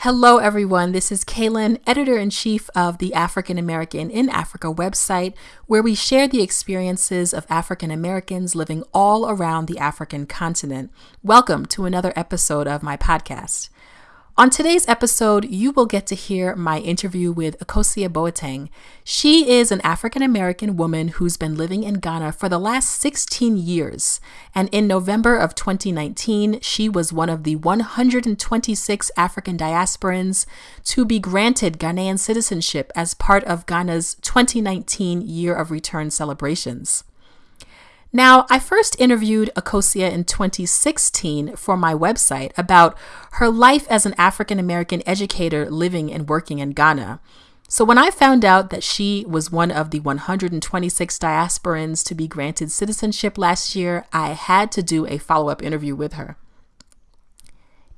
Hello, everyone. This is Kaylin, editor in chief of the African American in Africa website, where we share the experiences of African Americans living all around the African continent. Welcome to another episode of my podcast. On today's episode, you will get to hear my interview with Akosua Boateng. She is an African American woman who's been living in Ghana for the last 16 years. And in November of 2019, she was one of the 126 African diasporans to be granted Ghanaian citizenship as part of Ghana's 2019 Year of Return celebrations. Now, I first interviewed Akosua in 2016 for my website about her life as an African American educator living and working in Ghana. So, when I found out that she was one of the 126 diasporans to be granted citizenship last year, I had to do a follow up interview with her.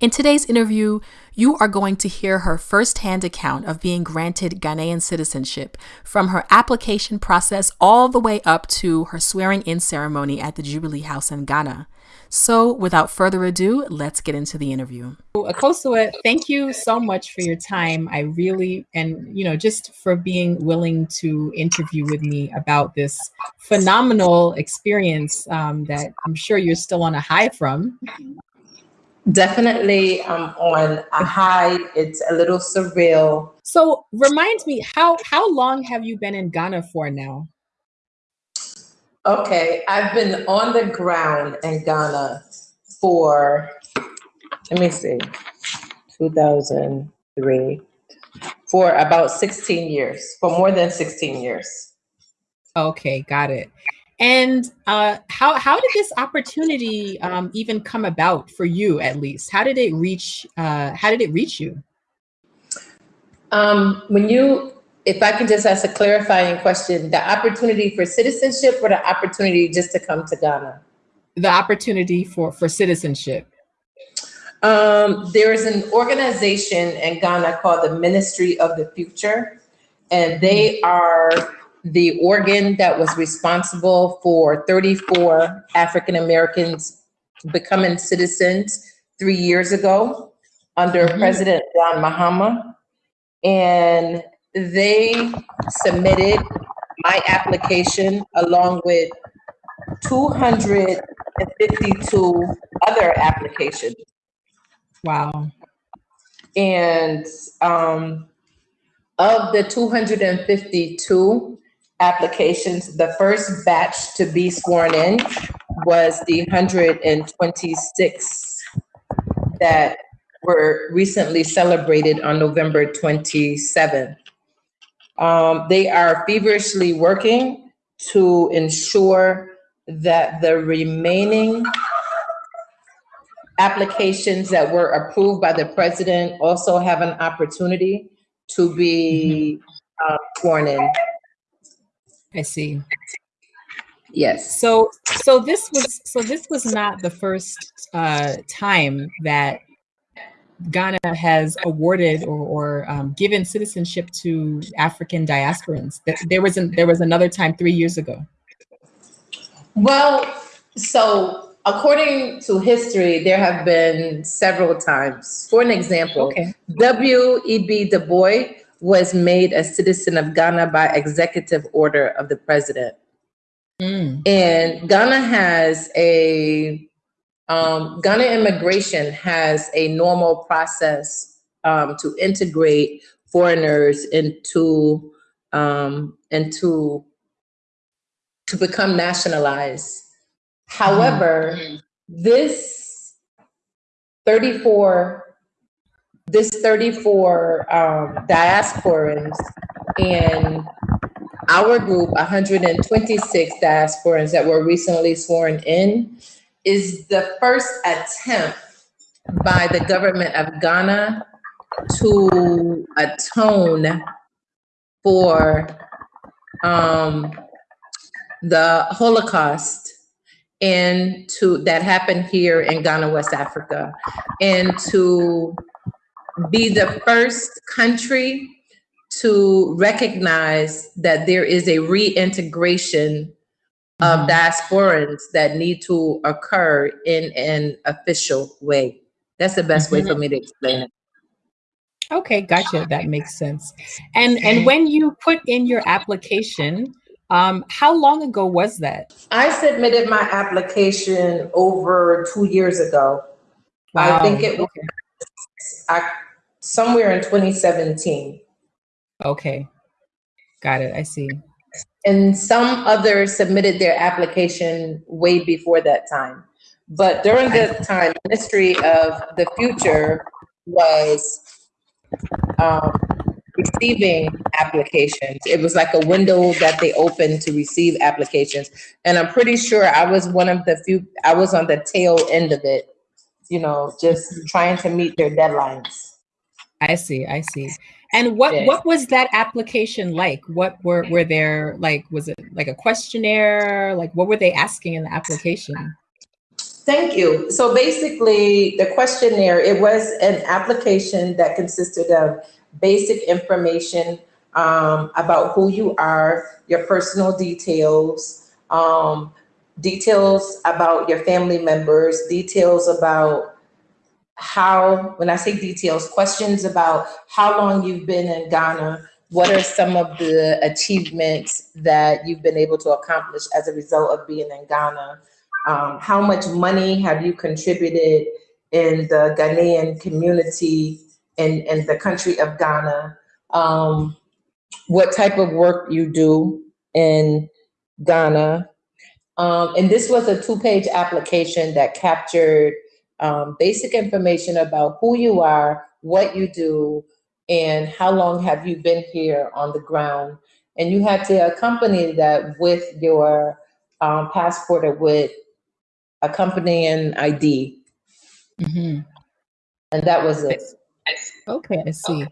In today's interview, you are going to hear her firsthand account of being granted Ghanaian citizenship from her application process all the way up to her swearing in ceremony at the Jubilee House in Ghana. So, without further ado, let's get into the interview. Akosua, thank you so much for your time. I really, and you know, just for being willing to interview with me about this phenomenal experience um, that I'm sure you're still on a high from. Definitely um, on a high. It's a little surreal. So remind me, how how long have you been in Ghana for now? Okay, I've been on the ground in Ghana for let me see, 2003 for about 16 years, for more than 16 years. Okay, got it. And uh, how how did this opportunity um, even come about for you? At least, how did it reach? Uh, how did it reach you? Um, when you, if I can just ask a clarifying question, the opportunity for citizenship or the opportunity just to come to Ghana? The opportunity for for citizenship. Um, there is an organization in Ghana called the Ministry of the Future, and they are the organ that was responsible for 34 African Americans becoming citizens three years ago under mm-hmm. President John Mahama. And they submitted my application along with 252 other applications. Wow. And um, of the 252, applications. The first batch to be sworn in was the 126 that were recently celebrated on November 27th. Um, they are feverishly working to ensure that the remaining applications that were approved by the president also have an opportunity to be uh, sworn in. I see. Yes. So so this was so this was not the first uh, time that Ghana has awarded or, or um, given citizenship to African diasporans. There was an, there was another time three years ago. Well, so according to history, there have been several times. For an example, okay. W. E. B. Du Bois was made a citizen of Ghana by executive order of the president. Mm. And Ghana has a um, Ghana immigration has a normal process um, to integrate foreigners into um, into to become nationalized. However, mm. this 34 this 34 um, diasporans and our group, 126 diasporans that were recently sworn in, is the first attempt by the government of Ghana to atone for um, the Holocaust and to that happened here in Ghana, West Africa, and to be the first country to recognize that there is a reintegration of mm-hmm. diasporans that need to occur in an official way. That's the best mm-hmm. way for me to explain it. Okay, gotcha. That makes sense. And and when you put in your application, um, how long ago was that? I submitted my application over two years ago. Wow. I think it was okay. Somewhere in 2017. Okay, got it. I see. And some others submitted their application way before that time. But during the time, Ministry of the Future was um, receiving applications. It was like a window that they opened to receive applications. And I'm pretty sure I was one of the few, I was on the tail end of it, you know, just trying to meet their deadlines. I see, I see. And what what was that application like? What were were there like was it like a questionnaire? Like what were they asking in the application? Thank you. So basically, the questionnaire, it was an application that consisted of basic information um, about who you are, your personal details, um, details about your family members, details about how, when I say details, questions about how long you've been in Ghana, what are some of the achievements that you've been able to accomplish as a result of being in Ghana, um, how much money have you contributed in the Ghanaian community in, in the country of Ghana? Um, what type of work you do in Ghana? Um, and this was a two-page application that captured um, basic information about who you are, what you do, and how long have you been here on the ground. And you had to accompany that with your um, passport or with accompanying ID. Mm-hmm. And that was it. Okay, I see.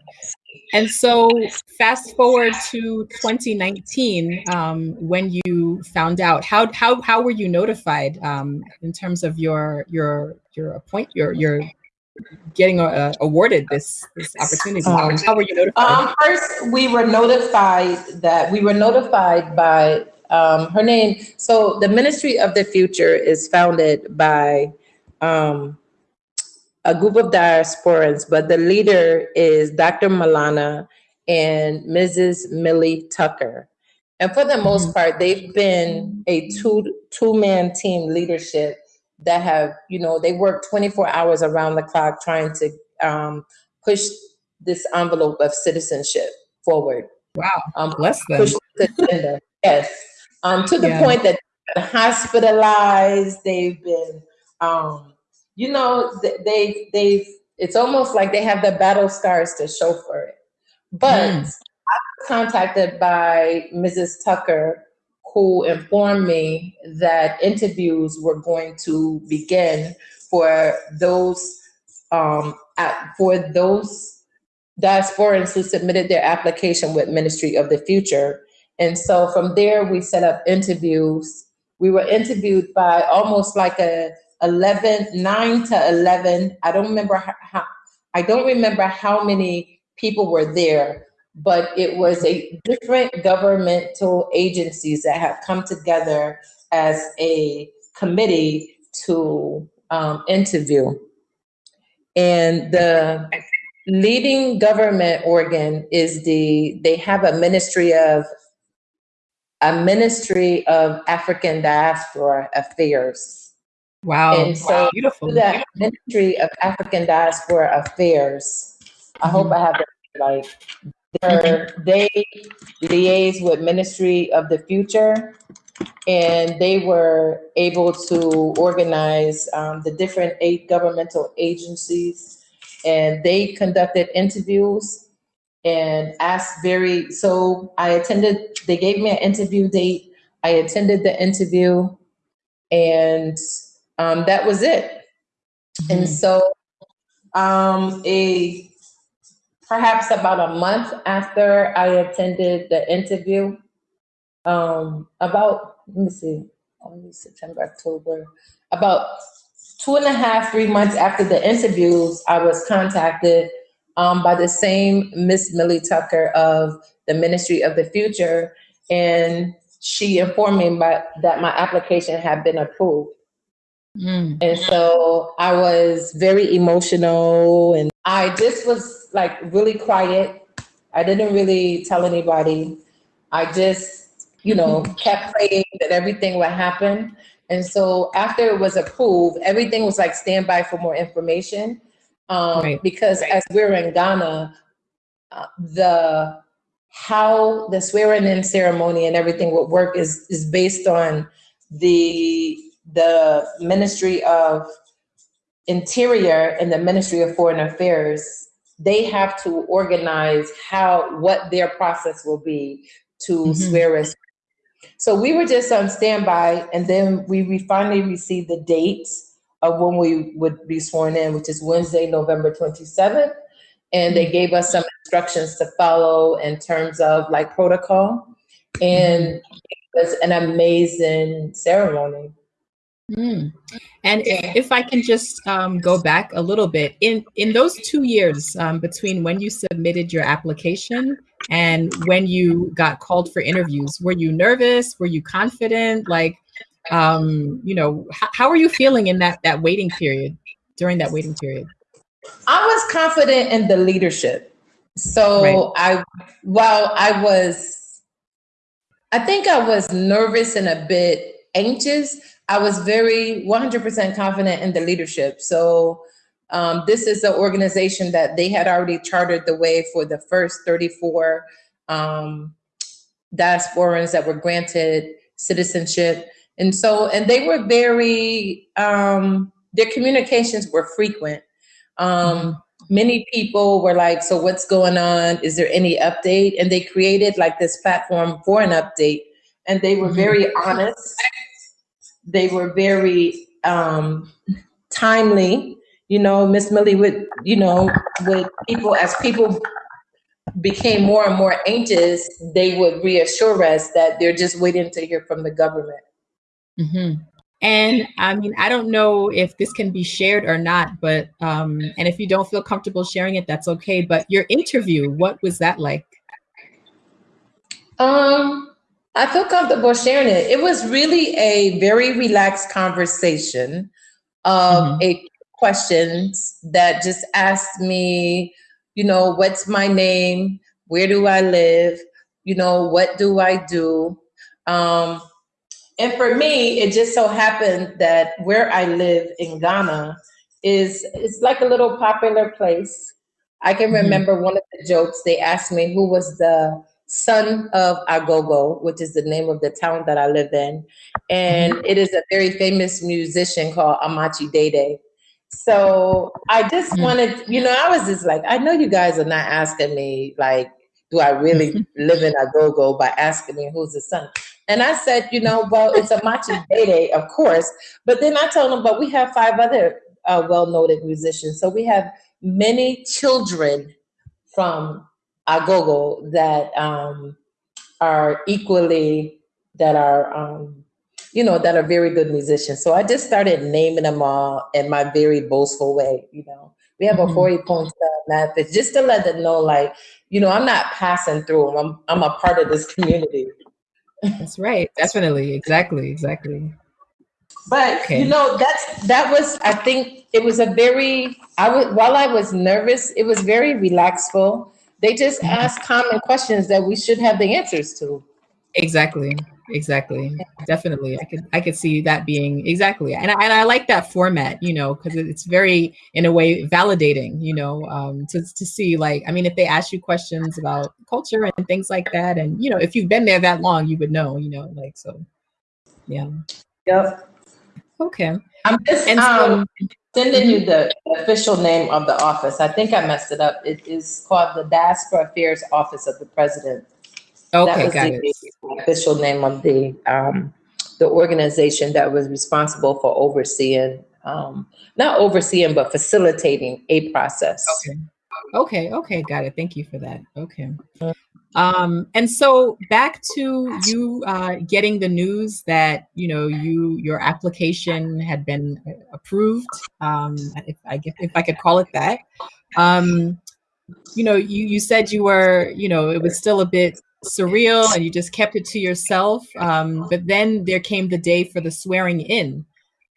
And so, fast forward to 2019, um, when you found out, how how how were you notified um, in terms of your your your appoint your your getting uh, awarded this this opportunity? Um, how were you notified? Um, first, we were notified that we were notified by um, her name, so the Ministry of the Future is founded by um, a group of diasporans, but the leader is Dr. Malana and Mrs. Millie Tucker. And for the most mm-hmm. part, they've been a two two man team leadership that have, you know, they work 24 hours around the clock trying to um, push this envelope of citizenship forward. Wow, um, bless them. Push the agenda. yes um, to the yeah. point that hospitalized. They've been, um, you know, they they've. It's almost like they have the battle scars to show for it. But mm. I was contacted by Mrs. Tucker, who informed me that interviews were going to begin for those um, at, for those diasporans who submitted their application with Ministry of the Future and so from there, we set up interviews. We were interviewed by almost like a 11, 9 to 11. I don't remember how, I don't remember how many people were there, but it was a different governmental agencies that have come together as a committee to um, interview. And the leading government organ is the, they have a Ministry of a Ministry of African Diaspora Affairs. Wow. And so wow. beautiful. That Ministry of African Diaspora Affairs. I hope I have that right. Mm-hmm. They liaise with Ministry of the Future and they were able to organize um, the different eight governmental agencies and they conducted interviews and asked very, so I attended, they gave me an interview date. I attended the interview and um, that was it. Mm-hmm. And so um, a perhaps about a month after I attended the interview, um, about, let me see, only September, October, about two and a half, three months after the interviews, I was contacted um, by the same Miss Millie Tucker of the Ministry of the Future, and she informed me by, that my application had been approved. Mm. And so I was very emotional, and I just was like really quiet. I didn't really tell anybody. I just, you know, kept praying that everything would happen. And so after it was approved, everything was like standby for more information. Um, right. Because as we're in Ghana, uh, the how the swearing in ceremony and everything would work is is based on the the Ministry of Interior and the Ministry of Foreign Affairs. They have to organize how what their process will be to mm-hmm. swear us. So we were just on standby, and then we, we finally received the dates of when we would be sworn in, which is Wednesday, November 27th. And they gave us some instructions to follow in terms of like protocol. And it was an amazing ceremony. Mm. And if I can just um, go back a little bit, in in those two years um, between when you submitted your application and when you got called for interviews, were you nervous? Were you confident? Like, um, you know, how are you feeling in that that waiting period? During that waiting period, I was confident in the leadership. So right. I, while I was, I think I was nervous and a bit anxious I was very 100% confident in the leadership. So um, this is an organization that they had already chartered the way for the first 34 um, diasporans that were granted citizenship. And so, and they were very, um, their communications were frequent. Um, mm-hmm. Many people were like, so what's going on? Is there any update? And they created like this platform for an update. And they were mm-hmm. very honest they were very um, timely. You know, Miss Millie would, you know, with people as people became more and more anxious, they would reassure us that they're just waiting to hear from the government. Mm-hmm. And I mean, I don't know if this can be shared or not, but um, and if you don't feel comfortable sharing it, that's okay. But your interview, what was that like? Um, I feel comfortable sharing it. It was really a very relaxed conversation of mm-hmm. a questions that just asked me, you know, what's my name? Where do I live? You know, what do I do? Um, and for me, it just so happened that where I live in Ghana is it's like a little popular place. I can mm-hmm. remember one of the jokes they asked me who was the son of Agogo, which is the name of the town that I live in. And mm-hmm. it is a very famous musician called Amakye Dede. So I just mm-hmm. wanted, you know, I was just like, I know you guys are not asking me, like, do I really live in Agogo by asking me who's the son? And I said, you know, well, it's Amakye Dede, of course. But then I told him, but we have five other uh, well noted musicians. So we have many children from agogo that um, are equally that are um, you know that are very good musicians. So I just started naming them all in my very boastful way. You know, we have mm-hmm. a Hori Ponta method just to let them know, like, you know, I'm not passing through them. I'm I'm a part of this community. That's right. Definitely. Exactly. Exactly. But okay. you know, that's that was I think it was a very I was while I was nervous, it was very relaxful they just ask common questions that we should have the answers to. Exactly. Exactly. Definitely. I could I could see that being exactly. And I, and I like that format, you know, because it's very in a way validating, you know, um, to to see like I mean if they ask you questions about culture and things like that and you know, if you've been there that long, you would know, you know, like so yeah. Yep. Okay. I'm just and um, sending you the official name of the office. I think I messed it up. It is called the Diaspora Affairs Office of the President. Okay, got the it. Official name of the um, the organization that was responsible for overseeing, um, not overseeing, but facilitating a process. Okay. Okay. Okay. Got it. Thank you for that. Okay. Um, and so back to you uh, getting the news that you know you your application had been approved. Um, if I if I could call it that. Um, you know, you you said you were you know it was still a bit surreal and you just kept it to yourself. Um, but then there came the day for the swearing in.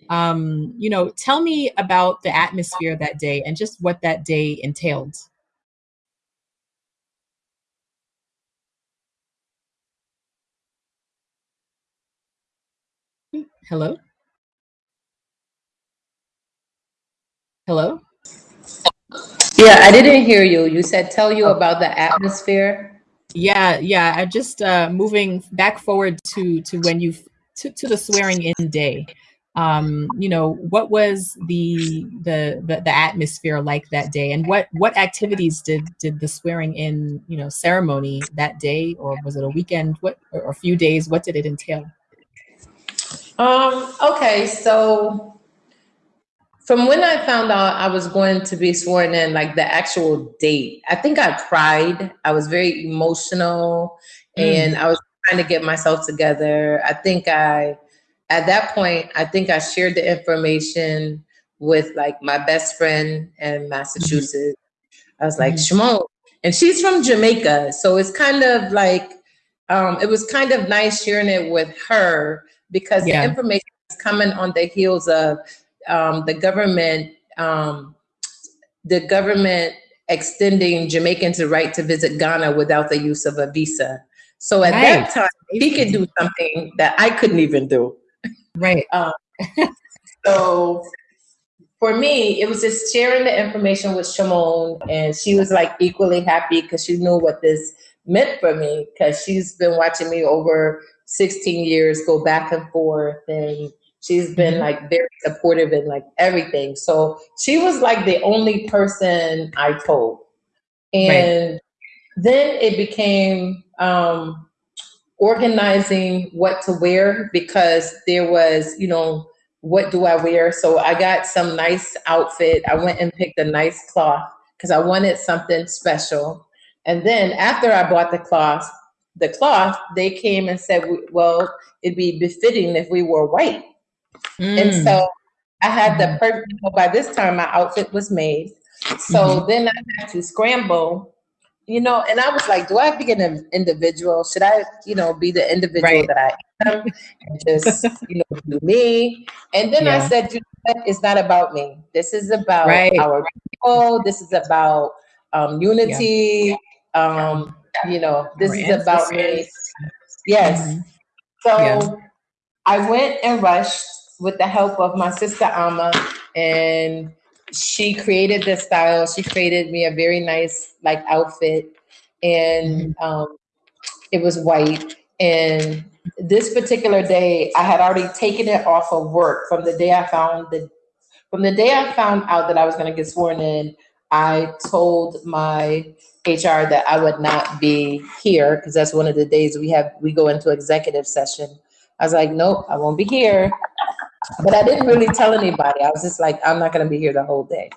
Um, you know, tell me about the atmosphere that day and just what that day entailed. Hello? Hello? Yeah, I didn't hear you. You said tell you oh. about the atmosphere. Yeah, yeah. I just uh, moving back forward to to when you to, to the swearing in day. Um, you know, what was the, the the the atmosphere like that day, and what what activities did did the swearing in you know ceremony that day, or was it a weekend? What or a few days? What did it entail? Um. Okay, so from when I found out I was going to be sworn in, like the actual date, I think I cried. I was very emotional mm. and I was trying to get myself together. I think I, at that point, I think I shared the information with like my best friend in Massachusetts. Mm-hmm. I was like, mm-hmm. Shimon, and she's from Jamaica. So it's kind of like, um, it was kind of nice sharing it with her because yeah. the information is coming on the heels of um, the government um, the government extending Jamaicans the right to visit Ghana without the use of a visa. So at right. that time, he could do something that I couldn't even do. Right. Um, so for me, it was just sharing the information with Shimon, and she was like equally happy because she knew what this meant for me because she's been watching me over 16 years go back and forth and She's been mm-hmm. like very supportive in like everything. So she was like the only person I told. And right. then it became um, organizing what to wear because there was, you know, what do I wear? So I got some nice outfit. I went and picked a nice cloth because I wanted something special. And then after I bought the cloth, the cloth, they came and said, well, it'd be befitting if we wore white. Mm. And so I had the mm-hmm. perfect, by this time my outfit was made. So mm-hmm. then I had to scramble, you know, and I was like, do I have to get an individual? Should I, you know, be the individual right. that I am and just, you know, do me? And then yeah. I said, you know, it's not about me. This is about right. our people. This is about um, unity. Yeah. Um, you know, this is about me. Yes. Mm-hmm. So yeah. I went and rushed with the help of my sister Ama, and she created the style. She created me a very nice like outfit, and mm-hmm. um, it was white. And this particular day, I had already taken it off of work from the day I found the from the day I found out that I was going to get sworn in. I told my HR that I would not be here because that's one of the days we have we go into executive session. I was like, nope, I won't be here. But I didn't really tell anybody. I was just like, I'm not going to be here the whole day,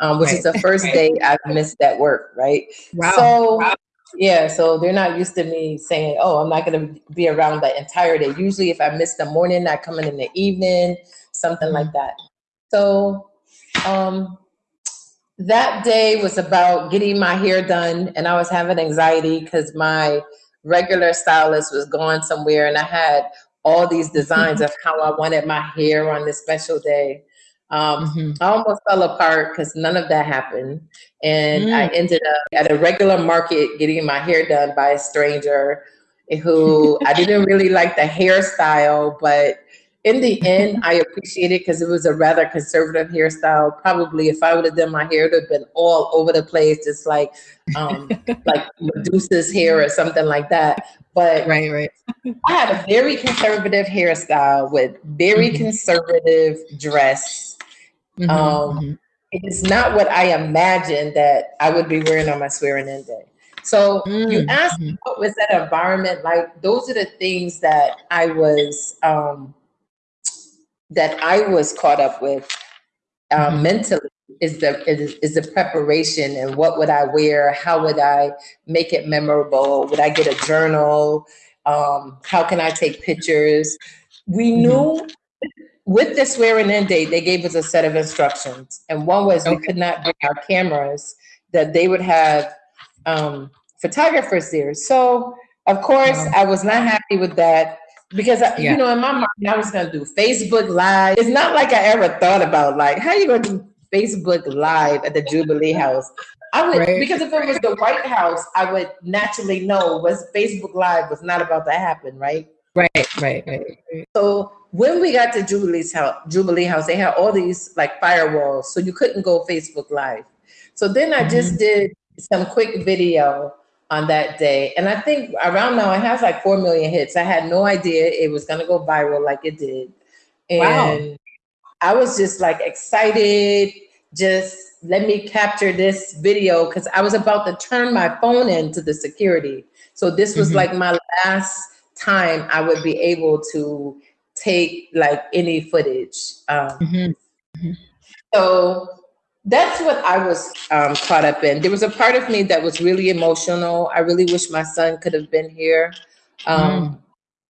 um, which right. is the first day I've missed that work, right? Wow. So, wow. yeah, so they're not used to me saying, oh, I'm not going to be around the entire day. Usually, if I miss the morning, I come in in the evening, something like that. So, um, that day was about getting my hair done, and I was having anxiety because my regular stylist was gone somewhere, and I had all these designs of how I wanted my hair on this special day. Um, mm-hmm. I almost fell apart because none of that happened. And mm. I ended up at a regular market getting my hair done by a stranger who I didn't really like the hairstyle, but in the end, I appreciate it because it was a rather conservative hairstyle. Probably if I would have done my hair, it would have been all over the place, just like um, like Medusa's hair or something like that. But right, right. I had a very conservative hairstyle with very mm-hmm. conservative dress. Mm-hmm, um, mm-hmm. It is not what I imagined that I would be wearing on my swearing in day. So mm-hmm. you asked mm-hmm. what was that environment like? Those are the things that I was um, that I was caught up with um, mm-hmm. mentally is the is, is the preparation and what would I wear? How would I make it memorable? Would I get a journal? Um, how can I take pictures? We mm-hmm. knew with the swearing in date, they gave us a set of instructions, and one was okay. we could not bring our cameras; that they would have um, photographers there. So, of course, I was not happy with that because I, yeah. you know in my mind I was gonna do Facebook Live. It's not like I ever thought about like how you gonna do Facebook Live at the Jubilee House. I would right. because if it was the White House, I would naturally know was Facebook Live was not about to happen, right? Right, right, right. right. So when we got to Jubilee's house, Jubilee House, they had all these like firewalls, so you couldn't go Facebook Live. So then I just mm-hmm. did some quick video on that day. And I think around now it has like 4 million hits. I had no idea it was going to go viral like it did. And wow. I was just like excited, just let me capture this video because I was about to turn my phone into the security. So this was mm-hmm. like my last time I would be able to take like any footage. Um, mm-hmm. Mm-hmm. So that's what I was um, caught up in. There was a part of me that was really emotional. I really wish my son could have been here um,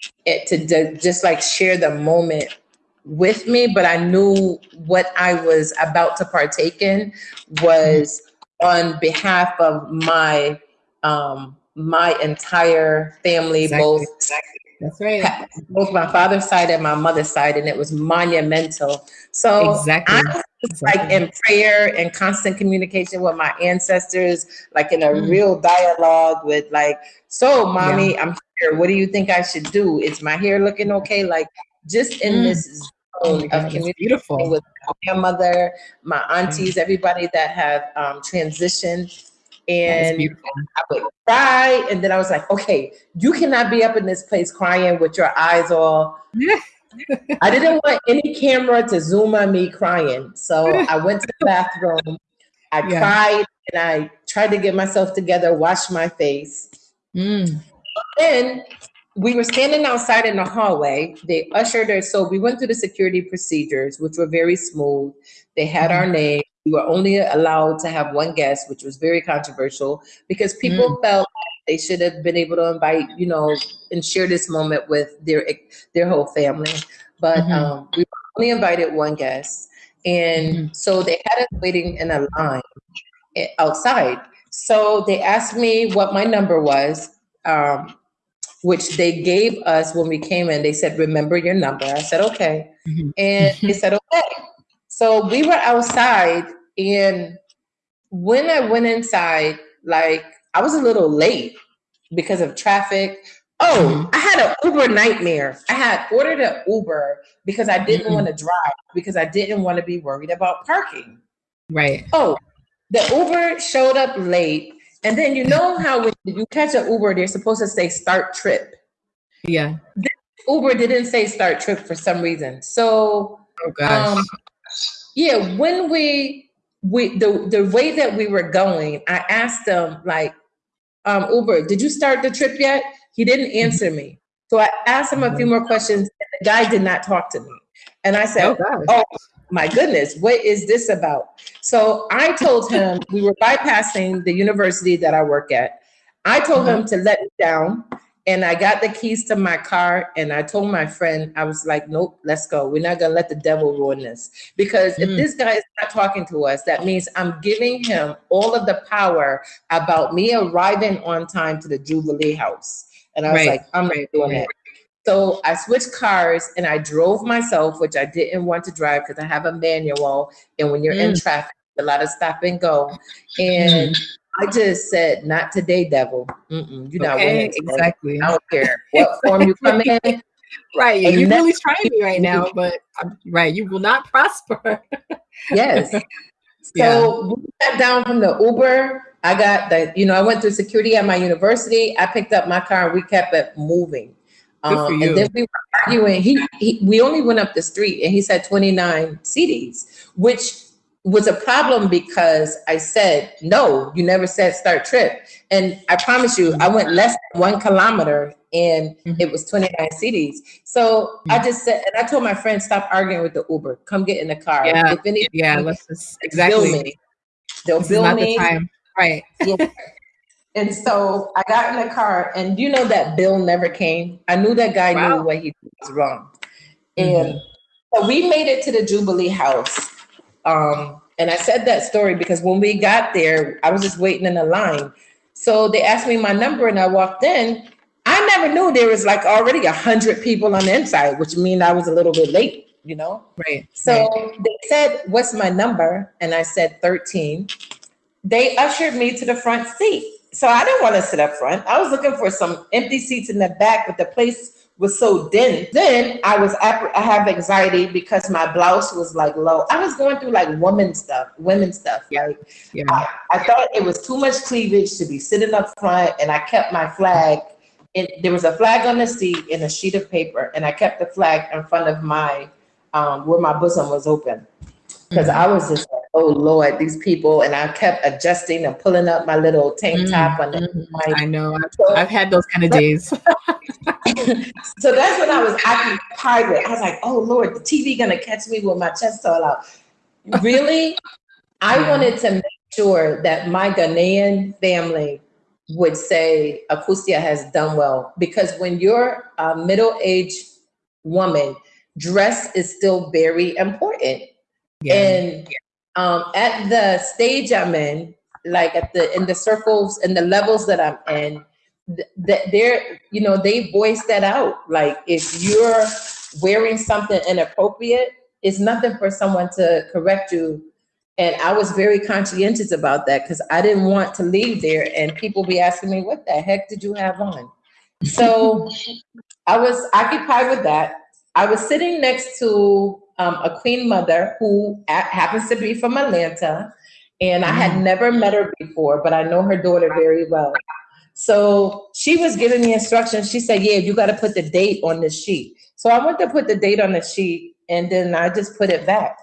mm. it, to, to just like share the moment with me, but I knew what I was about to partake in was on behalf of my um, my entire family, exactly. both exactly. That's right. Both my father's side and my mother's side, and it was monumental. So exactly. I was like in prayer and constant communication with my ancestors, like in a mm. real dialogue with like, so mommy, yeah. I'm here. What do you think I should do? Is my hair looking okay? Like just in mm. this zone oh of beautiful. with my grandmother, my aunties, mm. everybody that have um, transitioned and I would cry. And then I was like, okay, you cannot be up in this place crying with your eyes all. I didn't want any camera to zoom on me crying. So I went to the bathroom, I yeah. cried, and I tried to get myself together, wash my face. Mm. Then we were standing outside in the hallway. They ushered us. So we went through the security procedures, which were very smooth. They had mm. our name we were only allowed to have one guest, which was very controversial because people mm. felt they should have been able to invite, you know, and share this moment with their their whole family. But mm-hmm. um, we only invited one guest, and mm-hmm. so they had us waiting in a line eh, outside. So they asked me what my number was, um, which they gave us when we came in. They said, "Remember your number." I said, "Okay," mm-hmm. and they said, "Okay." So we were outside, and when I went inside, like I was a little late because of traffic. Oh, mm-hmm. I had an Uber nightmare. I had ordered an Uber because I didn't mm-hmm. want to drive because I didn't want to be worried about parking. Right. Oh, the Uber showed up late. And then you know how when you catch an Uber, they're supposed to say start trip. Yeah. This Uber didn't say start trip for some reason. So oh gosh. Um, yeah, when we we the the way that we were going, I asked them like, um, Uber, did you start the trip yet? He didn't mm-hmm. answer me. So I asked him a few mm-hmm. more questions, and the guy did not talk to me. And I said, Oh, oh my goodness, what is this about? So I told him we were bypassing the university that I work at. I told him mm-hmm. to let me down and I got the keys to my car and I told my friend, I was like, nope, let's go. We're not gonna let the devil ruin this. Because mm. if this guy is not talking to us, that means I'm giving him all of the power about me arriving on time to the Jubilee house. And I was right. like, I'm not doing it. So I switched cars and I drove myself, which I didn't want to drive because I have a manual. And when you're mm. in traffic, a lot of stop and go. And mm. I just said, not today, devil. Mm-mm, you're not okay, winning. Exactly. I don't care what form you come in. Right. You're really trying me right now, but um, right, you will not prosper. yes. So yeah. we got down from the Uber. I got the, you know, I went through security at my university. I picked up my car and we kept it moving. Um, and then we were arguing. He, he, we only went up the street and he said 29 cedis, which was a problem because I said, no, you never said start trip. And I promise you, I went less than one kilometer and mm-hmm. it was 29 cedis. So mm-hmm. I just said, and I told my friend, stop arguing with the Uber, come get in the car. Yeah, if anything, yeah let's just, exactly. Bill me. They'll this bill me. The right. Yeah. and so I got in the car and you know that bill never came. I knew that guy wow. knew what he was wrong. And mm-hmm. so we made it to the Jubilee house um, and I said that story because when we got there, I was just waiting in the line. So they asked me my number and I walked in. I never knew there was like already a hundred people on the inside, which means I was a little bit late, you know? Right. So right. they said, what's my number? And I said 13. They ushered me to the front seat. So I didn't want to sit up front. I was looking for some empty seats in the back, but the place was so dense. Then I was I have anxiety because my blouse was like low. I was going through like woman stuff, women stuff. Like yeah. I, I thought it was too much cleavage to be sitting up front, and I kept my flag. It, there was a flag on the seat and a sheet of paper, and I kept the flag in front of my um, where my bosom was open because mm-hmm. I was just oh Lord, these people, and I kept adjusting and pulling up my little tank mm-hmm. top on the. Mm-hmm. I know, I've, so, I've, had those kind of days. so that's when I was acting pirate. I was like, oh Lord, the TV gonna catch me with my chest all out. Really, I yeah. wanted to make sure that my Ghanaian family would say Akosua has done well because when you're a middle-aged woman, dress is still very important yeah. And um, at the stage I'm in, like at the in the circles and the levels that I'm in, that they're you know they voice that out. Like if you're wearing something inappropriate, it's nothing for someone to correct you. And I was very conscientious about that because I didn't want to leave there and people be asking me, "What the heck did you have on?" So I was occupied with that. I was sitting next to um, a queen mother who happens to be from Atlanta. And I had mm. never met her before, but I know her daughter very well. So she was giving me instructions. She said, Yeah, you got to put the date on the sheet. So I went to put the date on the sheet and then I just put it back.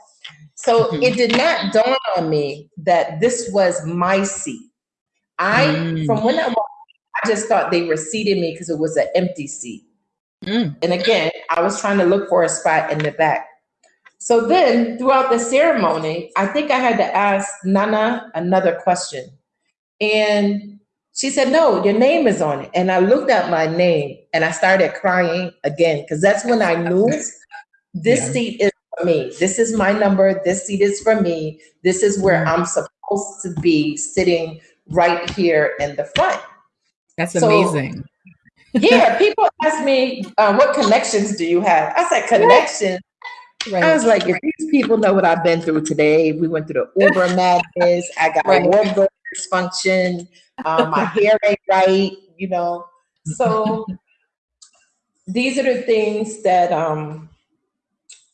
So mm-hmm. it did not dawn on me that this was my seat. I, mm. from when I walked, I just thought they were seating me because it was an empty seat. Mm. And again, I was trying to look for a spot in the back. So then throughout the ceremony, I think I had to ask Nana another question. And she said, No, your name is on it. And I looked at my name and I started crying again because that's when I knew this yeah. seat is for me. This is my number. This seat is for me. This is where. I'm supposed to be sitting right here in the front. That's so, amazing. yeah, people ask me, uh, What connections do you have? I said, Connections. Right. I was like, if these people know what I've been through today, we went through the Uber madness. I got right. wardrobe dysfunction. Um, my hair ain't right, you know. So these are the things that um,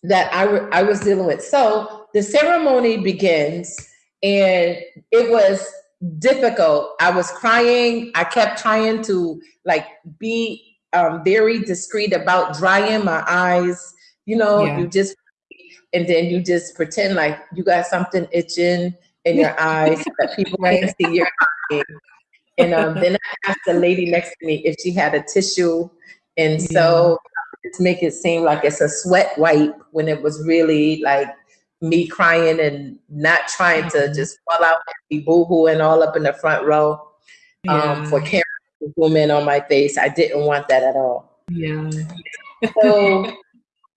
that I, I was dealing with. So the ceremony begins, and it was difficult. I was crying. I kept trying to like be um, very discreet about drying my eyes you know, yeah. you just and then you just pretend like you got something itching in your eyes that people can't see your. And um, then I asked the lady next to me if she had a tissue, and yeah. so to make it seem like it's a sweat wipe when it was really like me crying and not trying to mm-hmm. just fall out and be boohooing all up in the front row um, yeah. um, for zoom in on my face. I didn't want that at all. Yeah. so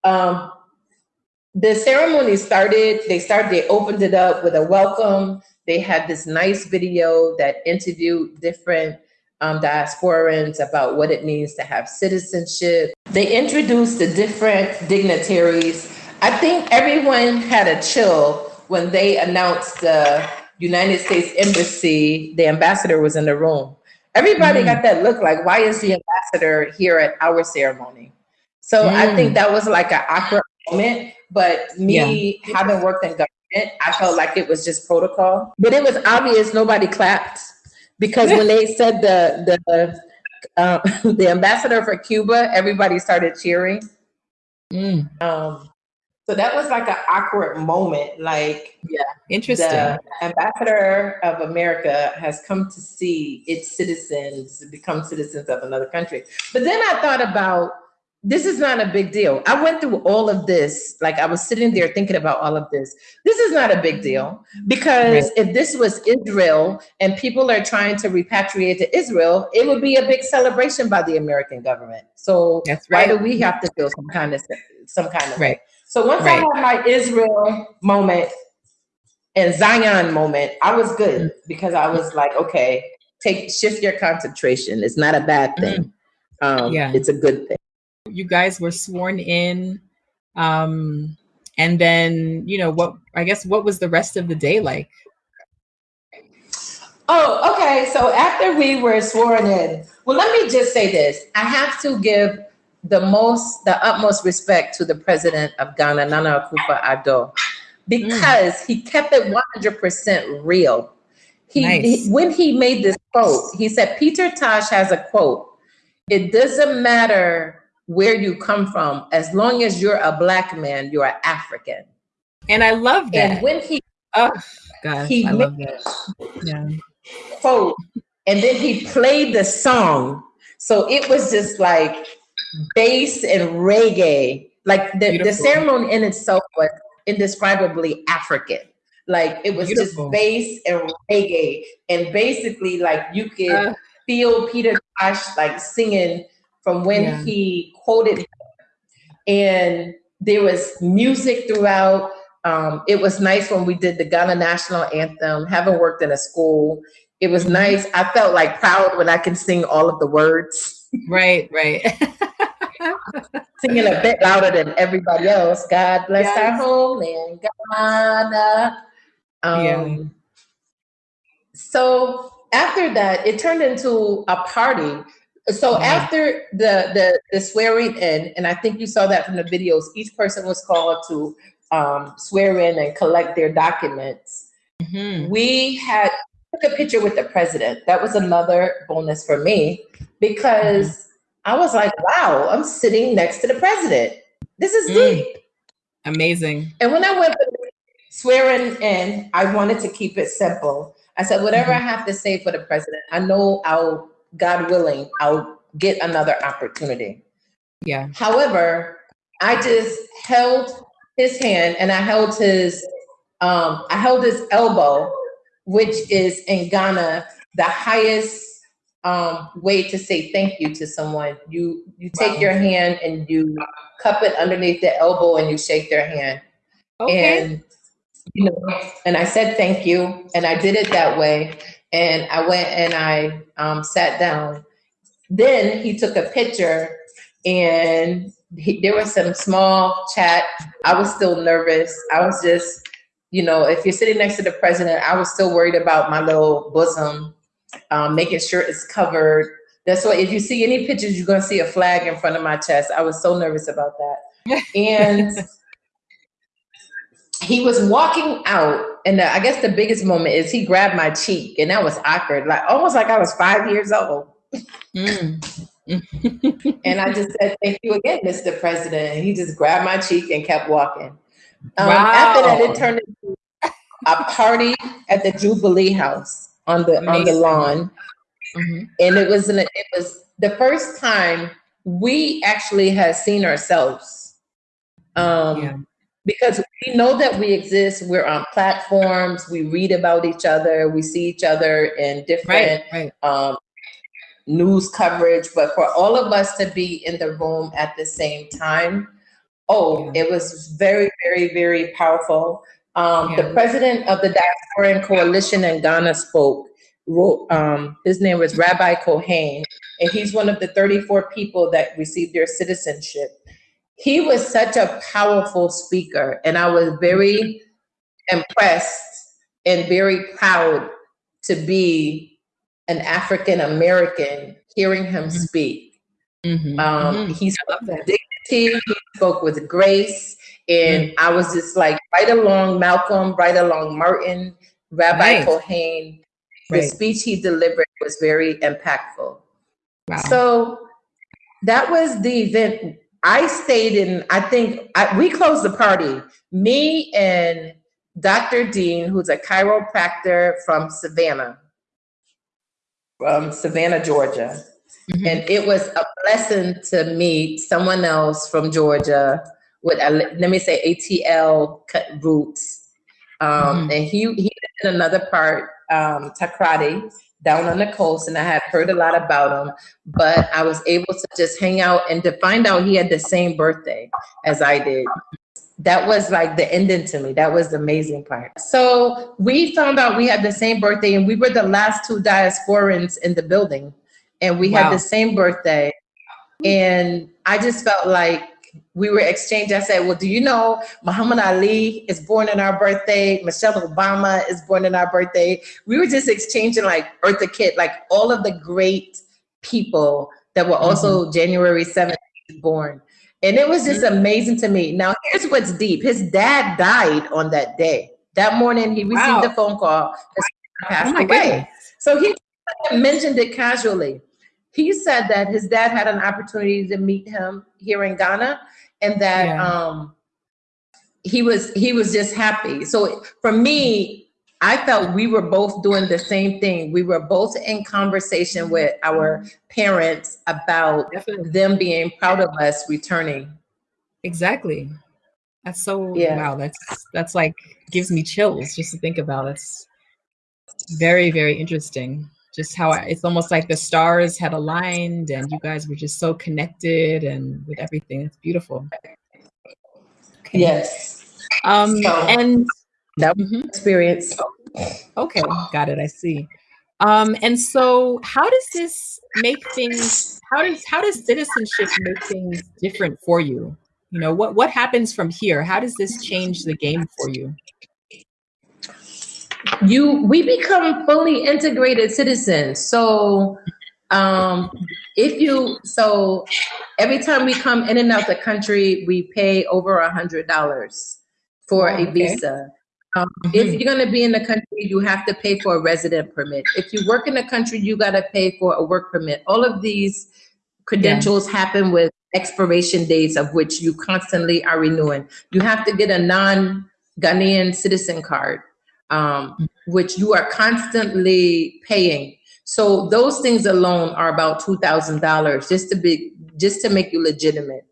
um, the ceremony started, they started, they opened it up with a welcome. They had this nice video that interviewed different um, diasporans about what it means to have citizenship. They introduced the different dignitaries. I think everyone had a chill when they announced the United States Embassy, the ambassador was in the room. Everybody mm. got that look like, why is the ambassador here at our ceremony? So mm. I think that was like an awkward moment. But me yeah. having worked in government, I felt like it was just protocol. But it was obvious nobody clapped because when they said the the uh, the ambassador for Cuba, everybody started cheering. Mm. Um, so that was like an awkward moment. Like, yeah, interesting. The ambassador of America has come to see its citizens become citizens of another country. But then I thought about this is not a big deal. I went through all of this. Like I was sitting there thinking about all of this. This is not a big deal because right. if this was Israel and people are trying to repatriate to Israel, it would be a big celebration by the American government. So That's right. why do we have to feel some kind of some kind of right? Way? So once right. I had my Israel moment and Zion moment, I was good mm-hmm. because I was like, okay, take shift your concentration. It's not a bad thing. Mm-hmm. Um, yeah, it's a good thing you guys were sworn in. Um, and then, you know, what I guess what was the rest of the day like? Oh, okay. So after we were sworn in, well, let me just say this. I have to give the most, the utmost respect to the president of Ghana, Nana Akufo-Addo, because mm. he kept it 100% real. He, nice. he, when he made this quote, he said, Peter Tosh has a quote. It doesn't matter where you come from, as long as you're a black man, you're African. And I love that. And when he, oh gosh, he I love that. Yeah. Quote, and then he played the song. So it was just like bass and reggae. Like the, the ceremony in itself was indescribably African. Like it was Beautiful. just bass and reggae. And basically like you could uh, feel Peter Tosh like singing from when yeah. he quoted and there was music throughout. Um, it was nice when we did the Ghana national anthem. Having worked in a school, it was nice. I felt like proud when I can sing all of the words. Right, right. Singing a bit louder than everybody else. God bless yes. our homeland, Ghana. Um, yeah. So after that, it turned into a party. So mm-hmm. after the, the the swearing in, and I think you saw that from the videos, each person was called to um, swear in and collect their documents. Mm-hmm. We had took a picture with the president. That was another bonus for me because mm-hmm. I was like, wow, I'm sitting next to the president. This is mm. deep. Amazing. And when I went swearing in, I wanted to keep it simple. I said, whatever mm-hmm. I have to say for the president, I know I'll, God willing, I'll get another opportunity. Yeah. However, I just held his hand and I held his, um, I held his elbow, which is in Ghana the highest um, way to say thank you to someone. You you take wow. your hand and you cup it underneath the elbow and you shake their hand. Okay. And you know, and I said thank you, and I did it that way. And I went and I um, sat down. Then he took a picture, and he, there was some small chat. I was still nervous. I was just, you know, if you're sitting next to the president, I was still worried about my little bosom, um, making sure it's covered. That's why if you see any pictures, you're gonna see a flag in front of my chest. I was so nervous about that. And he was walking out, and the, I guess the biggest moment is he grabbed my cheek, and that was awkward, like almost like I was five years old. Mm. and I just said, "Thank you again, Mr. President." And he just grabbed my cheek and kept walking. Um, wow. After that, it turned into a party at the Jubilee House on the Amazing. on the lawn, mm-hmm. and it was an, it was the first time we actually had seen ourselves. Um, yeah because we know that we exist. We're on platforms. We read about each other. We see each other in different right, right. Um, news coverage. But for all of us to be in the room at the same time, oh, yeah. it was very, very, very powerful. Um, yeah. The president of the Diasporan Coalition in Ghana spoke. Wrote, um, his name was Rabbi Kohain, and he's one of the 34 people that received their citizenship he was such a powerful speaker, and I was very impressed and very proud to be an African American hearing him mm-hmm. speak. Mm-hmm. Um, mm-hmm. He spoke with dignity, he spoke with grace, and mm-hmm. I was just like right along Malcolm, right along Martin, Rabbi right. Kohain. The right. speech he delivered was very impactful. Wow. So that was the event I stayed in, I think I, we closed the party. Me and Dr. Dean, who's a chiropractor from Savannah, from Savannah, Georgia. Mm-hmm. And it was a blessing to meet someone else from Georgia with, a, let me say, ATL cut roots. Um, mm-hmm. And he, he in another part, um, Takoradi down on the coast and I had heard a lot about him, but I was able to just hang out and to find out he had the same birthday as I did. That was like the ending to me. That was the amazing part. So we found out we had the same birthday and we were the last two diasporans in the building and we wow. had the same birthday. And I just felt like we were exchanging. I said, well, do you know Muhammad Ali is born in our birthday? Michelle Obama is born in our birthday. We were just exchanging like Eartha Kitt, like all of the great people that were also mm-hmm. January 7th born. And it was just amazing to me. Now, here's what's deep. His dad died on that day. That morning, he received wow. a phone call. Passed oh away. Goodness. So he mentioned it casually. He said that his dad had an opportunity to meet him here in Ghana, and that yeah. um, he was he was just happy. So for me, I felt we were both doing the same thing. We were both in conversation with our parents about Definitely. them being proud of us returning. Exactly. That's so yeah. wow. That's that's like gives me chills just to think about. It's very very interesting. Just how I, it's almost like the stars had aligned and you guys were just so connected and with everything. It's beautiful. Okay. Yes. Um, so, and that mm-hmm. experience. Okay, got it. I see. Um, and so, how does this make things? How does how does citizenship make things different for you? You know, what what happens from here? How does this change the game for you? You we become fully integrated citizens. So um if you so every time we come in and out the country, we pay over a hundred dollars for oh, a visa. Um, mm-hmm. If you're going to be in the country, you have to pay for a resident permit. If you work in the country, you got to pay for a work permit. All of these credentials yeah. happen with expiration dates of which you constantly are renewing. You have to get a non Ghanaian citizen card, um, mm-hmm. which you are constantly paying. So those things alone are about two thousand dollars just to be just to make you legitimate.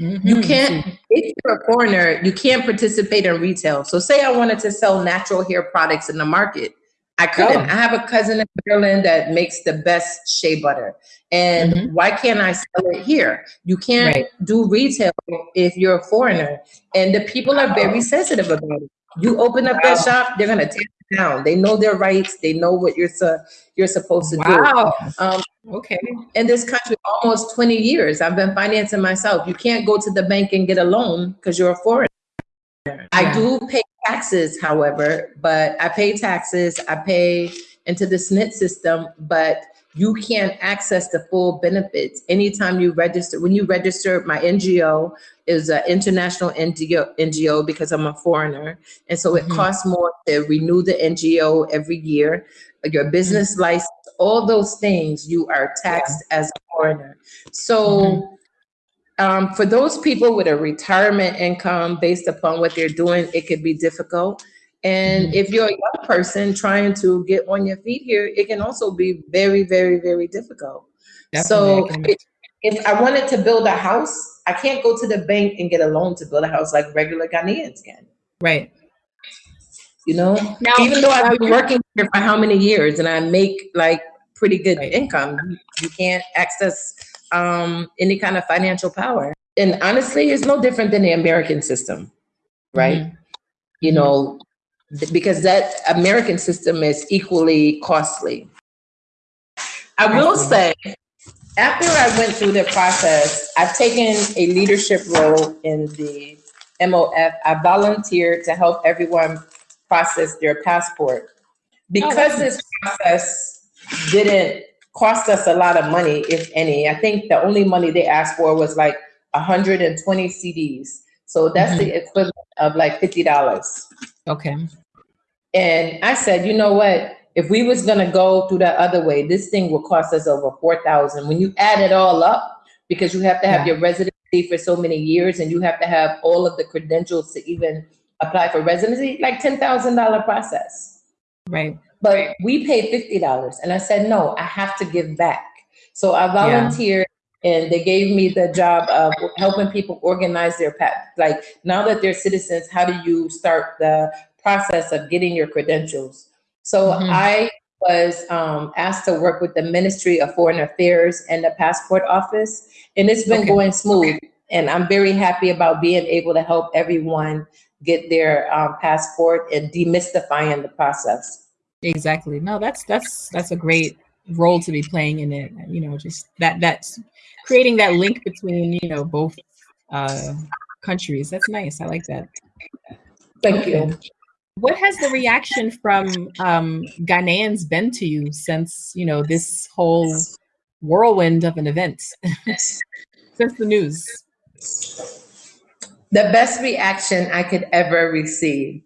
Mm-hmm. You can't, if you're a foreigner, you can't participate in retail. So, say I wanted to sell natural hair products in the market, I couldn't. Oh. I have a cousin in Maryland that makes the best shea butter. And mm-hmm. why can't I sell it here? You can't right. do retail if you're a foreigner. And the people are very sensitive about it. You open up wow. that shop, they're gonna tear it down. They know their rights. They know what you're su- you're supposed to wow. do. Um, okay. In this country, almost 20 years, I've been financing myself. You can't go to the bank and get a loan because you're a foreigner. Yeah. I do pay taxes, however, but I pay taxes. I pay into the SSNIT system, but you can't access the full benefits anytime you register. When you register, my NGO is an international NGO, NGO because I'm a foreigner. And so it mm-hmm. costs more to renew the NGO every year. Your business mm-hmm. license, all those things, you are taxed yeah. as a foreigner. So mm-hmm. um, for those people with a retirement income based upon what they're doing, it could be difficult. And mm-hmm. if you're a young person trying to get on your feet here, it can also be very, very, very difficult. Definitely. So if, if I wanted to build a house, I can't go to the bank and get a loan to build a house like regular Ghanaians can. Right. You know, now, even though I've been working here for how many years and I make like pretty good right. income, you can't access um, any kind of financial power. And honestly, it's no different than the American system, right? Mm-hmm. You know, because that American system is equally costly. I will say, after I went through the process, I've taken a leadership role in the MOF. I volunteered to help everyone process their passport. Because oh, this process didn't cost us a lot of money, if any, I think the only money they asked for was like 120 cedis. So that's mm-hmm. the equivalent of like $50. Okay. And I said, you know what? If we was gonna go through that other way, this thing will cost us over four thousand. When you add it all up, because you have to have yeah. your residency for so many years, and you have to have all of the credentials to even apply for residency, like ten thousand dollar process. Right. But we paid fifty dollars, and I said, no, I have to give back. So I volunteered. And they gave me the job of helping people organize their path. Like now that they're citizens, how do you start the process of getting your credentials. So mm-hmm. I was um, asked to work with the Ministry of Foreign Affairs and the Passport Office, and it's been okay. going smooth. And I'm very happy about being able to help everyone get their um, passport and demystifying the process. Exactly. No, that's that's that's a great role to be playing in it. You know, just that that's creating that link between you know both uh, countries. That's nice. I like that. Thank okay. you. What has the reaction from um, Ghanaians been to you since you know this whole whirlwind of an event? since the news? The best reaction I could ever receive.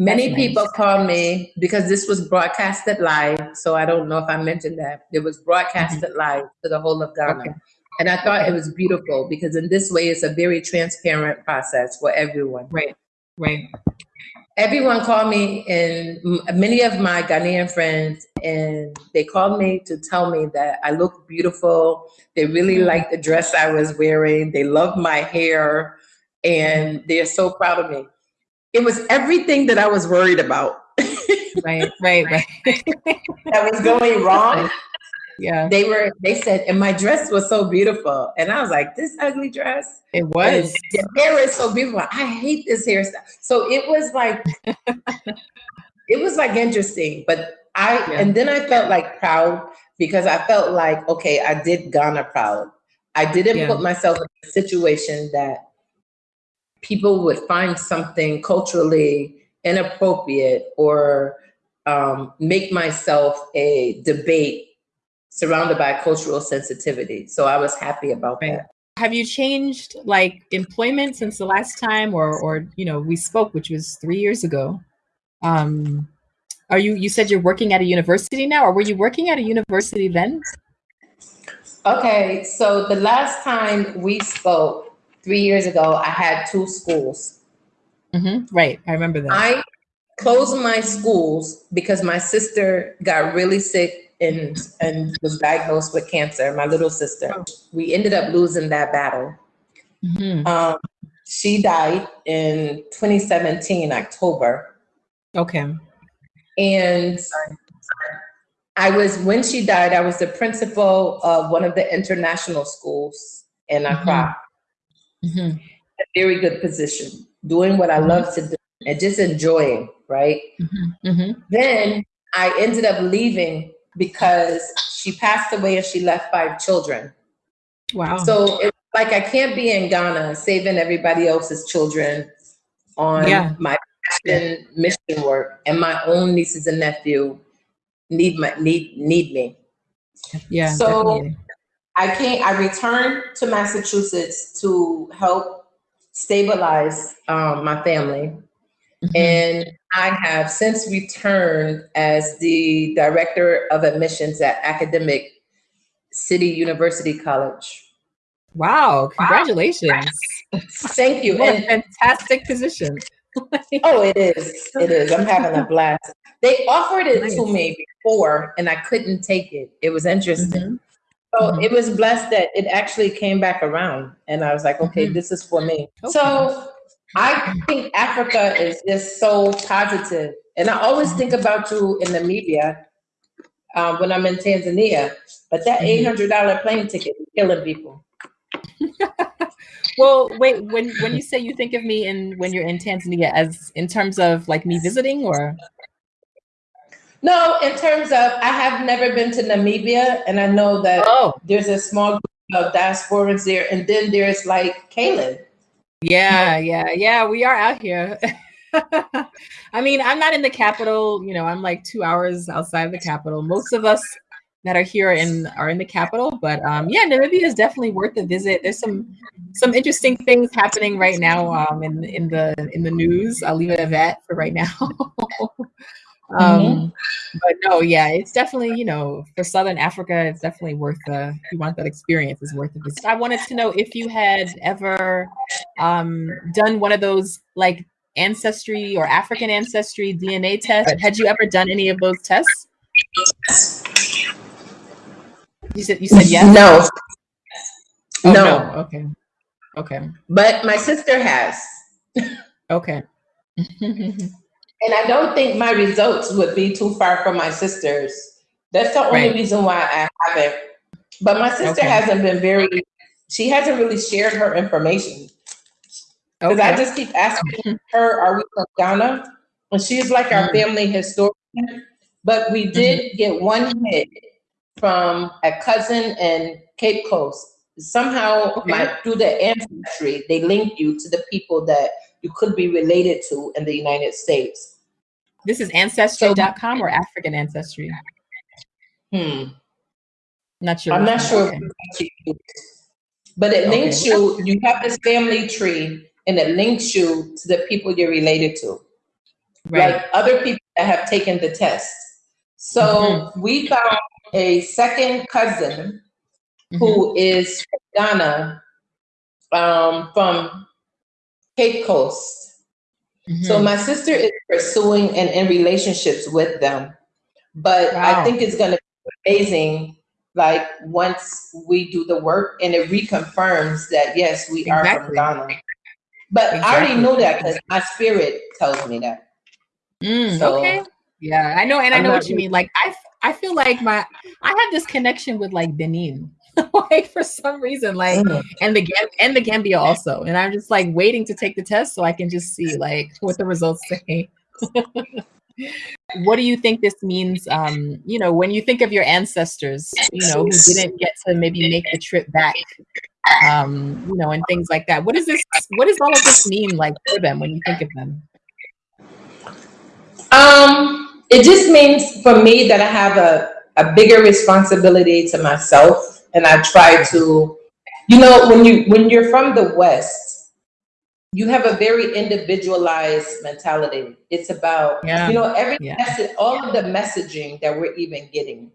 Many That's people nice. call me because this was broadcasted live. So I don't know if I mentioned that. It was broadcasted live to the whole of Ghana. Okay. And I thought Okay. it was beautiful because in this way, it's a very transparent process for everyone. Right. Right. Everyone called me, and many of my Ghanaian friends, and they called me to tell me that I look beautiful. They really Mhm. liked the dress I was wearing. They loved my hair, and they're so proud of me. It was everything that I was worried about Right. Right. Right. that was going wrong. yeah. They were. They said, and my dress was so beautiful, and I was like, "This ugly dress." It was. Your hair is so beautiful. I hate this hairstyle. So it was like, it was like interesting. But I, Yeah. and then I felt like proud because I felt like, okay, I did Ghana proud. I didn't Yeah. put myself in a situation that people would find something culturally inappropriate or um, make myself a debate surrounded by cultural sensitivity. So I was happy about Right. that. Have you changed like employment since the last time or or you know we spoke which was 3 years ago? Um are you you said you're working at a university now or were you working at a university then? Okay, so the last time we spoke three years ago, I had two schools. Mhm. Right. I remember that. I closed my schools because my sister got really sick and and was diagnosed with cancer. My little sister. We ended up losing that battle. Mhm. Um, she died in 2017 October, Okay. and I was when she died. I was the principal of one of the international schools in Accra. Mhm. a very good position, doing what I Mhm. love to do and just enjoying, right? Mhm. Mhm. Then I ended up leaving because she passed away and she left five children. Wow. So it's like I can't be in Ghana saving everybody else's children on Yeah. my passion mission work, and my own nieces and nephew need my need need me. yeah, so- definitely. I came. I returned to Massachusetts to help stabilize um, my family, Mhm. and I have since returned as the director of admissions at Academic City University College. Wow, congratulations. Thank you. What a And, fantastic position. oh, it is. It is. I'm having a blast. They offered it to me before, and I couldn't take it. It was interesting. Mhm. So Mhm. it was blessed that it actually came back around, and I was like, okay, Mhm. this is for me. Okay. So I think Africa is just so positive, and I always think about you in the media um, when I'm in Tanzania. But that Mhm. eight hundred dollar plane ticket is killing people. Well, wait, when when you say you think of me in when you're in Tanzania as in terms of like me visiting or No, in terms of I have never been to Namibia, and I know that Oh, there's a small group of diasporans there, and then there's like Caleb. yeah, yeah, yeah, we are out here. I mean, I'm not in the capital, you know, I'm like 2 hours outside of the capital. Most of us that are here in are in the capital, but um yeah, Namibia is definitely worth a visit. There's some some interesting things happening right now um in in the in the news. I'll leave it at that for right now. um but no, yeah, it's definitely, you know, for Southern Africa, it's definitely worth uh if you want that experience, it's worth a visit. I wanted to know if you had ever um done one of those like ancestry or African ancestry DNA tests. Had you ever done any of those tests? You said you said yes. No, Oh, no. Okay. Okay. but my sister has. Okay. And I don't think my results would be too far from my sister's. That's the only Right. reason why I haven't. But my sister Okay. hasn't been very, she hasn't really shared her information. Because I just keep asking her, are we from Ghana? And she's like our Mm. family historian. But we did get one hit from a cousin in Cape Coast. Somehow, Okay. my, through the ancestry, they link you to the people that you could be related to in the United States. This is ancestry.com or African ancestry? Hmm. Not sure. I'm not sure. Okay. if she used. but it links okay. you. You have this family tree, and it links you to the people you're related to, right. like other people that have taken the test. So mm-hmm. we found a second cousin mm-hmm. who is from Ghana, um, from Cape Coast. Mm-hmm. So my sister is pursuing and in relationships with them, but wow. I think it's going to be amazing. Like once we do the work and it reconfirms that yes, we exactly. are from Ghana. But exactly. I already know that because my spirit tells me that. Mm, so, okay. Yeah, I know, and I'm i know what you mean. Like I, I feel like my, I have this connection with like Benin, like for some reason, like mm. and the and the Gambia also, and I'm just like waiting to take the test so I can just see like what the results say. what do you think this means? Um, you know, when you think of your ancestors, you know, who didn't get to maybe make the trip back, um, you know, and things like that. What does this? What does all of this mean like for them when you think of them? Um, it just means for me that I have a, a bigger responsibility to myself and I try to, you know, when you when you're from the West, you have a very individualized mentality. It's about yeah. you know every yeah. message, all of the messaging that we're even getting,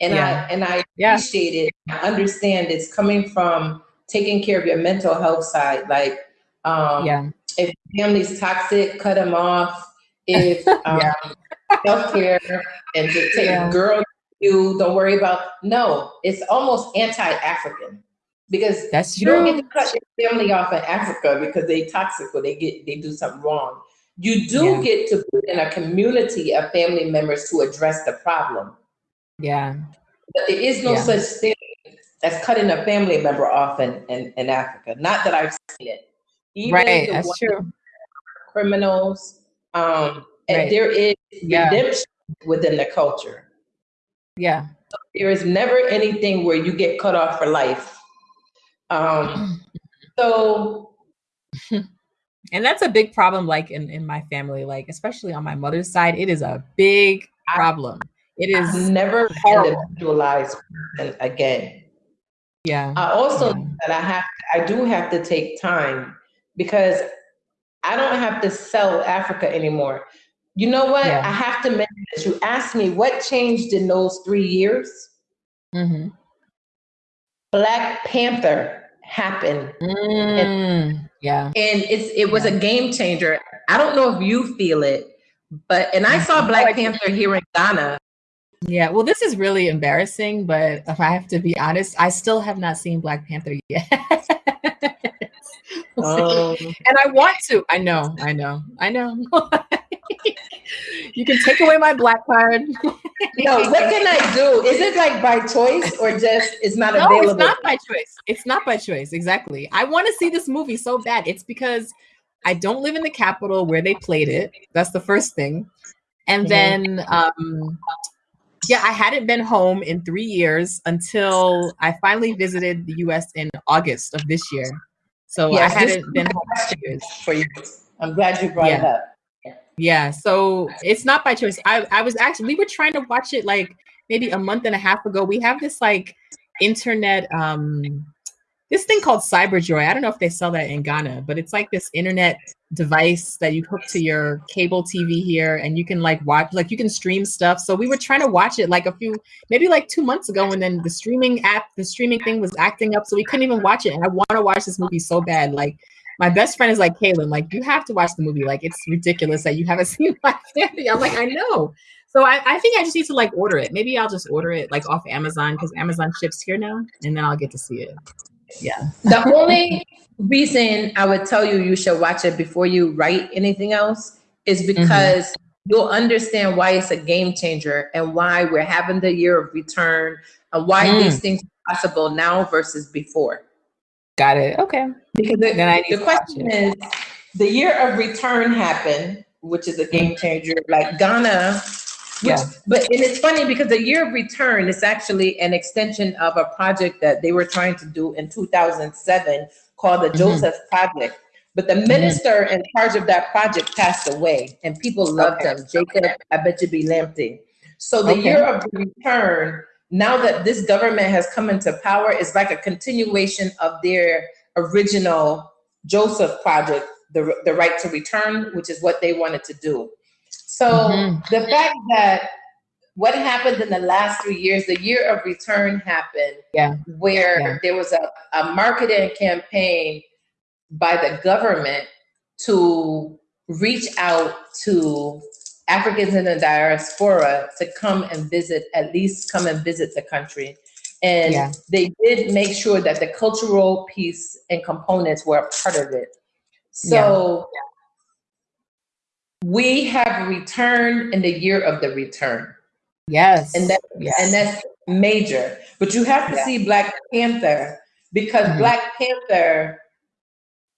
and yeah. I and I appreciate it. I understand it's coming from taking care of your mental health side. Like, um, yeah. if family's toxic, cut them off if um, yeah. self-care and to take yeah. girl you don't worry about no it's almost anti-african because that's you don't get to cut your family off in africa because they toxic or they get they do something wrong you do yeah. get to put in a community of family members to address the problem yeah but there is no yeah. such thing as cutting a family member off in, in, in africa not that i've seen it Even right that's true criminals um, and right. there is yeah. redemption within the culture. Yeah. So there is never anything where you get cut off for life. Um, so. and that's a big problem, like in, in my family, like especially on my mother's side, it is a big problem. It is I've never individualized again. Yeah. I also yeah. that I have I do have to take time because I don't have to sell Africa anymore. You know what? Yeah. I have to mention this. You asked me what changed in those three years. Mm-hmm. Black Panther happened. Mm, and, yeah. And it's it was yeah. a game changer. I don't know if you feel it, but and I saw Black Panther here in Ghana. Yeah, well, this is really embarrassing, but if I have to be honest, I still have not seen Black Panther yet. Um, and I want to. I know, I know, I know. you can take away my black card. no, what can I do? Is it like by choice or just it's not no, available? it's not by choice. It's not by choice. Exactly. I want to see this movie so bad. It's because I don't live in the capital where they played it. That's the first thing. And mm-hmm. then um yeah, I hadn't been home in three years until I finally visited the US in August of this year. So I hadn't been home years. For you. I'm glad you brought yeah. it up. Yeah. So it's not by choice. I, I was actually, we were trying to watch it like maybe a month and a half ago. We have this like internet, um, this thing called Cyberjoy. I don't know if they sell that in Ghana, but it's like this internet device that you hook to your cable TV here and you can like watch like you can stream stuff. So we were trying to watch it like a few maybe like 2 months ago and then the streaming app the streaming thing was acting up so we couldn't even watch it and I want to watch this movie so bad like my best friend is like Kaylin like you have to watch the movie like it's ridiculous that you haven't seen my family. I'm like I know. So I, I think I just need to like order it. Maybe I'll just order it like off Amazon because Amazon ships here now and then I'll get to see it. Yeah. The only reason I would tell you you should watch it before you write anything else is mm-hmm. because mm-hmm. you'll understand why it's a game changer and why we're having the year of return and why mm. these things are possible now versus before. Got it. Okay. Because the, the question is the year of return happened, which is a game changer. Like Ghana which, yeah. But and it's funny because the year of return is actually an extension of a project that they were trying to do in 2007 called the mm-hmm. Joseph Project. But the mm-hmm. minister mm-hmm. in charge of that project passed away, and people loved okay. him. Jacob Obetsebi Lamptey. So the okay. year of return now that this government has come into power, is like a continuation of their original Joseph project, the, the right to return, which is what they wanted to do. So mm-hmm. the fact that what happened in the last three years, the year of return happened, yeah. where yeah. there was a, a marketing campaign by the government to reach out to Africans in the diaspora to come and visit, at least come and visit the country. And yeah. they did make sure that the cultural piece and components were a part of it. So yeah. we have returned in the year of the return. Yes. And that yes. and that's major. But you have to yeah. see Black Panther because mm-hmm. Black Panther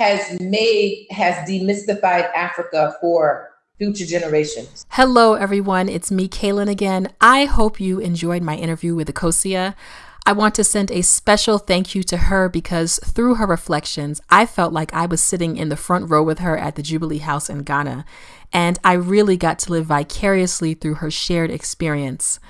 has made has demystified Africa for future generations. Hello everyone, it's me Kaylin again. I hope you enjoyed my interview with Akosua. I want to send a special thank you to her because through her reflections, I felt like I was sitting in the front row with her at the Jubilee House in Ghana, and I really got to live vicariously through her shared experience.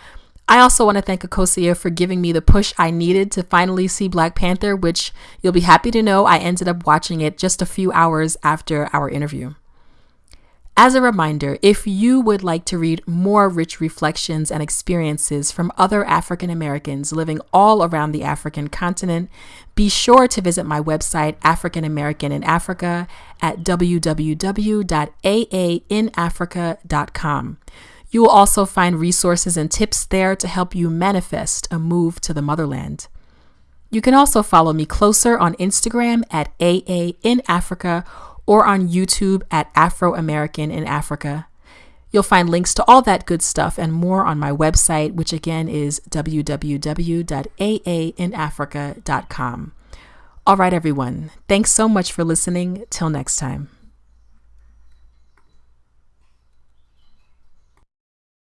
I also want to thank Akosua for giving me the push I needed to finally see Black Panther, which you'll be happy to know I ended up watching it just a few hours after our interview. As a reminder, if you would like to read more rich reflections and experiences from other African Americans living all around the African continent, be sure to visit my website, African American in Africa, at www.aainafrica.com. You will also find resources and tips there to help you manifest a move to the motherland. You can also follow me closer on Instagram at AA in Africa or on YouTube at Afro American in Africa. You'll find links to all that good stuff and more on my website, which again is www.aainafrica.com. All right, everyone. Thanks so much for listening. Till next time.